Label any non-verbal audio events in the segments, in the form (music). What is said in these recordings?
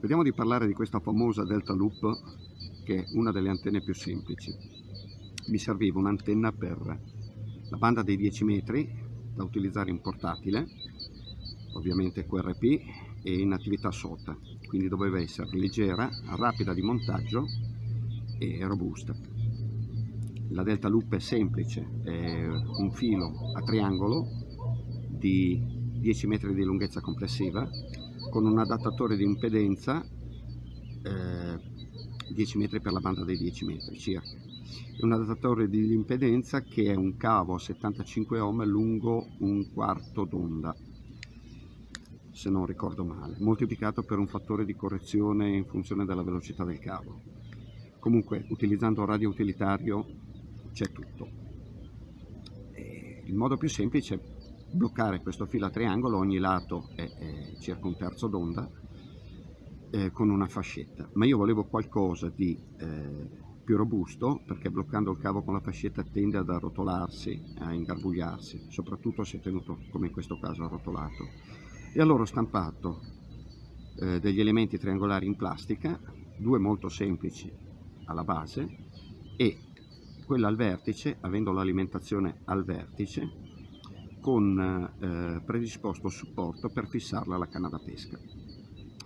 Vediamo di parlare di questa famosa Delta Loop che è una delle antenne più semplici. Mi serviva un'antenna per la banda dei 10 metri da utilizzare in portatile, ovviamente QRP e in attività SOTA, quindi doveva essere leggera, rapida di montaggio e robusta. La Delta Loop è semplice, è un filo a triangolo di 10 metri di lunghezza complessiva con un adattatore di impedenza eh, 10 metri per la banda dei 10 metri circa. Un adattatore di impedenza che è un cavo a 75 ohm lungo un quarto d'onda se non ricordo male moltiplicato per un fattore di correzione in funzione della velocità del cavo. Comunque utilizzando radio utilitario c'è tutto. Il modo più semplice bloccare questo filo a triangolo, ogni lato è, è circa un terzo d'onda, eh, con una fascetta. Ma io volevo qualcosa di eh, più robusto, perché bloccando il cavo con la fascetta tende ad arrotolarsi, a ingarbugliarsi, soprattutto se tenuto, come in questo caso, arrotolato. E allora ho stampato eh, degli elementi triangolari in plastica, due molto semplici alla base, e quella al vertice, avendo l'alimentazione al vertice, con eh, predisposto supporto per fissarla alla canna da pesca.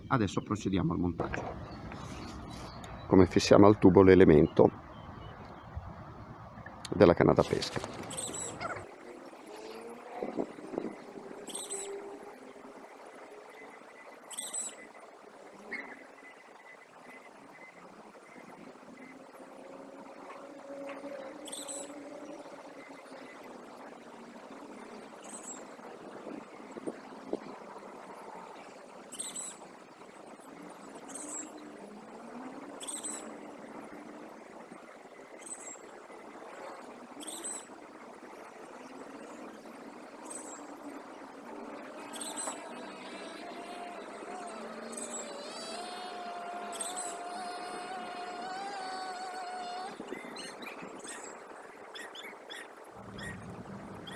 Adesso procediamo al montaggio. Come fissiamo al tubo l'elemento della canna da pesca.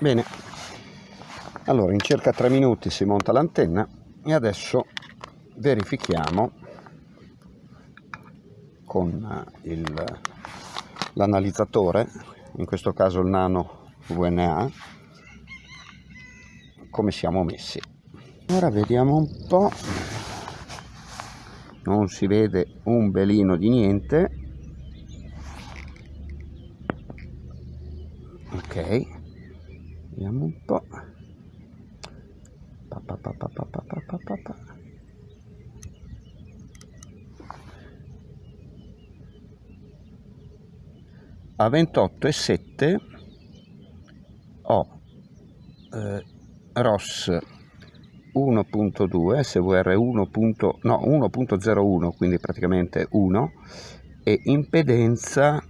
Bene, allora in circa 3 minuti si monta l'antenna e adesso verifichiamo con eh, l'analizzatore, in questo caso il Nano VNA, come siamo messi. Ora vediamo un po', non si vede un belino di niente, ok vediamo un po' pa, pa, pa, pa, pa, pa, pa, pa. a 28 e 7 ho eh, ROS 1.2 SVR 1.01 no, quindi praticamente 1 e impedenza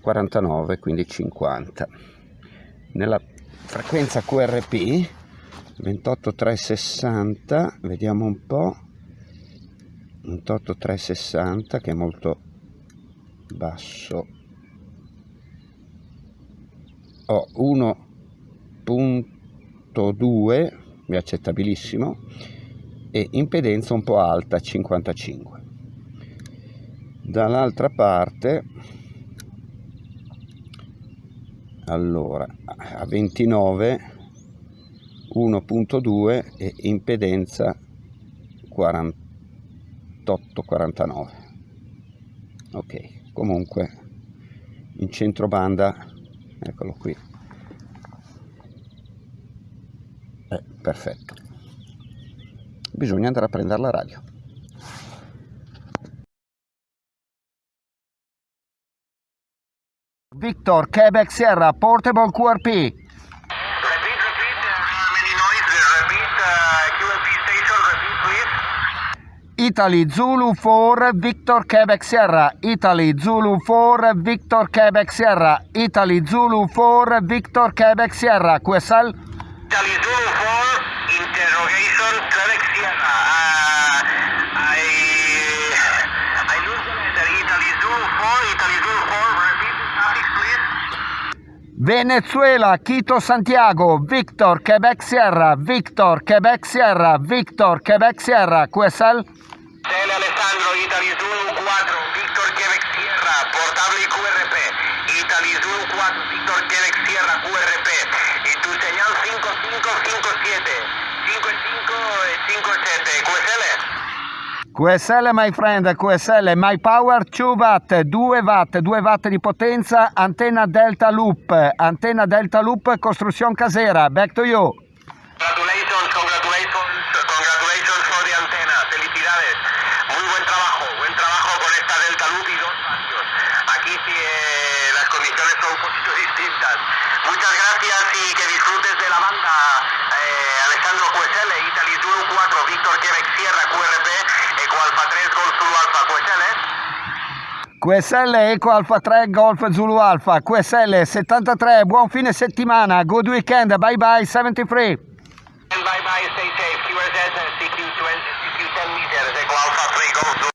49 quindi 50 nella frequenza QRP 28360 vediamo un po' 28360 che è molto basso. Ho 1.2 è accettabilissimo e impedenza un po' alta 55 dall'altra parte allora a 29 1.2 e impedenza 48 49 ok comunque in centro banda eccolo qui. È perfetto. Bisogna andare a prendere la radio Victor, Quebec Sierra, Portable QRP. Repeat, repeat, many noise, repeat, uh, QRP station, repeat please. Italy Zulu 4 Victor Quebec Sierra. Italy Zulu 4 Victor Quebec Sierra. Italy Zulu 4 Victor Quebec Sierra. QSL Italy Zulu 4 interrogation Quebec Sierra. Uh, I I lose the letter. Italy Zulu 4 Italy Zulu 4 repeat Venezuela, Quito, Santiago, Victor, Quebec, Sierra, Victor, Quebec, Sierra, Victor, Quebec, Sierra, QSL? TL Alessandro, Italy Zulu 4, Victor Quebec Sierra, portable QRP. Italy Zulu 4, Victor Quebec Sierra, QRP. Y tu señal 5557, 55 e 57, QSL. QSL my friend, QSL, my power 2 watt, 2 watt, 2 watt di potenza, antenna delta loop, antenna delta loop, costruzione casera, back to you. Congratulations, congratulations, congratulations for the antena. Felicidades. Muy buen trabajo, buen trabajo con esta Delta Loop y dos radios. Aquí sí eh, las condiciones son un poquito (laughs) distintas. Muchas gracias y que disfrutes de la banda eh, Alessandro QSL, Italy Zulu 4, Víctor Quebec Sierra QRP, Eco Alfa 3, Golf Zulu Alfa QSL. QSL Eco Alfa 3 Golf Zulu Alfa, QSL 73, buon fine settimana, good weekend, bye bye 73. And bye bye, stay safe. QRZ, CQ, CQ 10 meters, Eco Alfa 3, Golf Zulu.